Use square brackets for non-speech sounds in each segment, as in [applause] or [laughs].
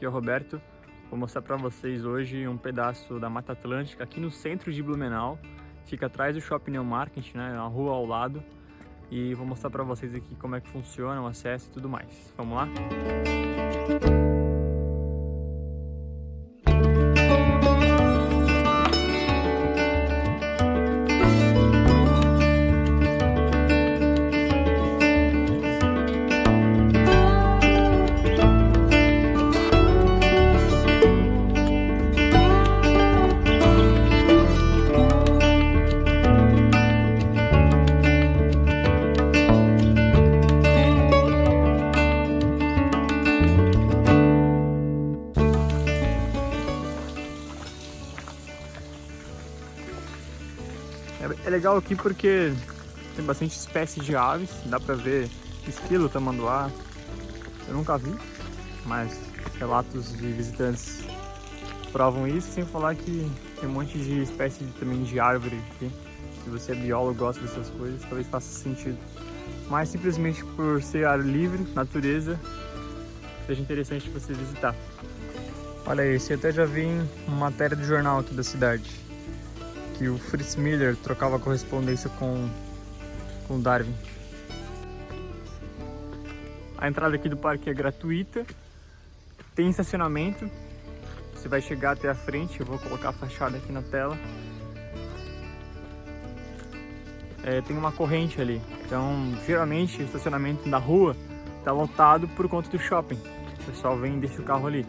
aqui é o Roberto. Vou mostrar para vocês hoje um pedaço da Mata Atlântica aqui no centro de Blumenau. Fica atrás do Shopping New Market, né, a rua ao lado. E vou mostrar para vocês aqui como é que funciona o acesso e tudo mais. Vamos lá? Música É legal aqui porque tem bastante espécies de aves, dá pra ver esquilo, tamanduá, eu nunca vi, mas relatos de visitantes provam isso, sem falar que tem um monte de espécie também de árvore aqui. Se você é biólogo, gosta dessas coisas, talvez faça sentido. Mas simplesmente por ser ar livre, natureza, seja interessante você visitar. Olha aí, esse até já vi em matéria do jornal aqui da cidade que o Fritz Miller trocava correspondência com, com Darwin. A entrada aqui do parque é gratuita, tem estacionamento, você vai chegar até a frente, eu vou colocar a fachada aqui na tela. É, tem uma corrente ali, então geralmente o estacionamento da rua está lotado por conta do shopping. O pessoal vem e deixa o carro ali.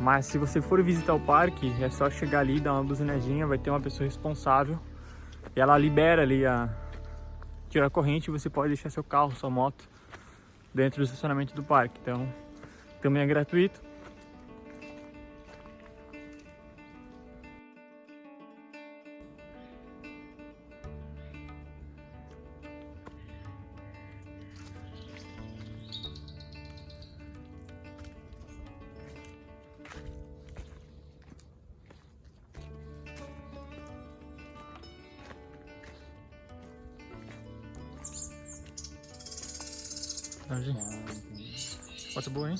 Mas se você for visitar o parque, é só chegar ali, dar uma buzinadinha, vai ter uma pessoa responsável e ela libera ali a tira a corrente e você pode deixar seu carro, sua moto dentro do estacionamento do parque. Então, também é gratuito. Tarde. Foto boa, hein?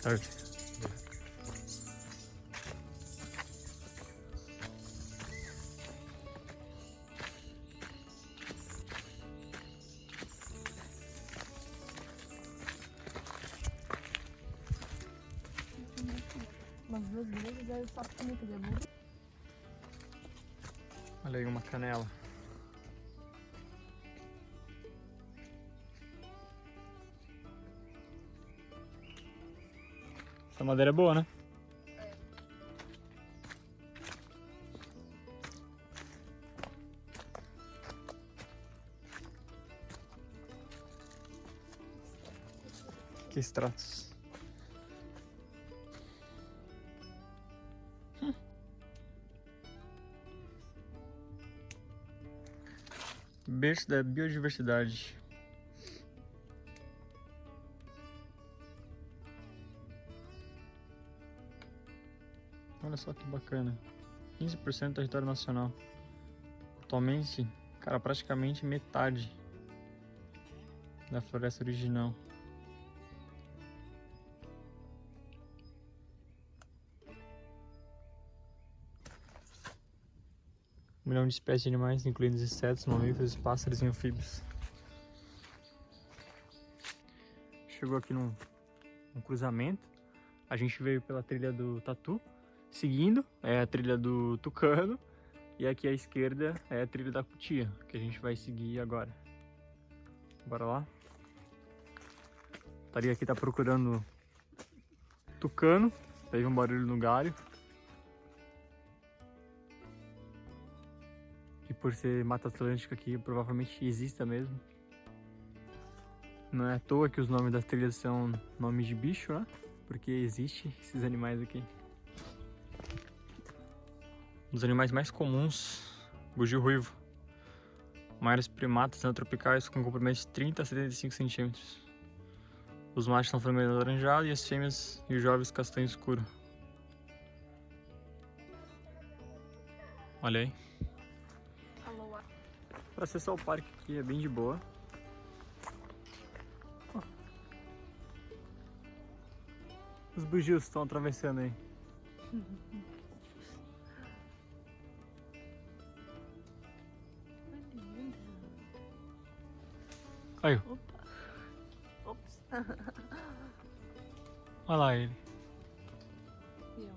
Tarde. Umas duas vezes, aí eu faço também fazer Olha aí uma canela. Essa madeira é boa, né? Que extratos. Berço da biodiversidade. Olha só que bacana. 15% do território nacional. Atualmente, cara, praticamente metade da floresta original. Um milhão de espécies de animais, incluindo insetos, mamíferos, pássaros e anfíbios. Chegou aqui num, num cruzamento, a gente veio pela trilha do Tatu, seguindo, é a trilha do Tucano, e aqui à esquerda é a trilha da Cutia, que a gente vai seguir agora. Bora lá. Estaria aqui tá procurando Tucano, teve um barulho no galho. Por ser Mata Atlântica aqui, provavelmente exista mesmo. Não é à toa que os nomes das trilhas são nomes de bicho, né? Porque existe esses animais aqui. Um dos animais mais comuns, bugio ruivo. Maiores primatas neotropicais com comprimento de 30 a 75 centímetros. Os machos são vermelho alaranjado e as fêmeas e os jovens castanho escuro. Olha aí. Pra acessar o parque aqui é bem de boa. Os bugios estão atravessando aí. Que. Aí, Opa. Ops. olha lá ele. É.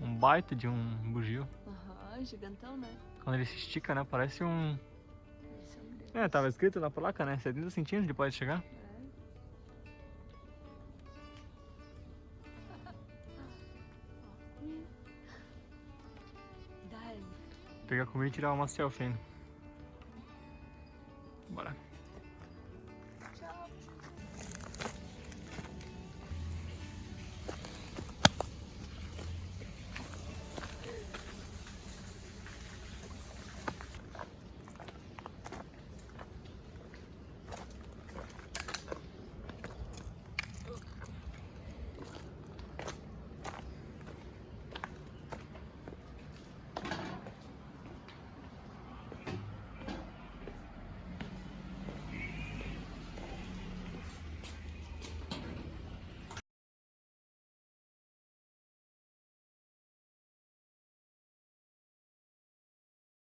Um baita de um bugio. Aham, gigantão, né? Quando ele se estica, né? Parece um. É um. É, tava escrito na placa, né? 70 centímetros ele pode chegar. É. [laughs] Pegar comigo e tirar uma selfie ainda.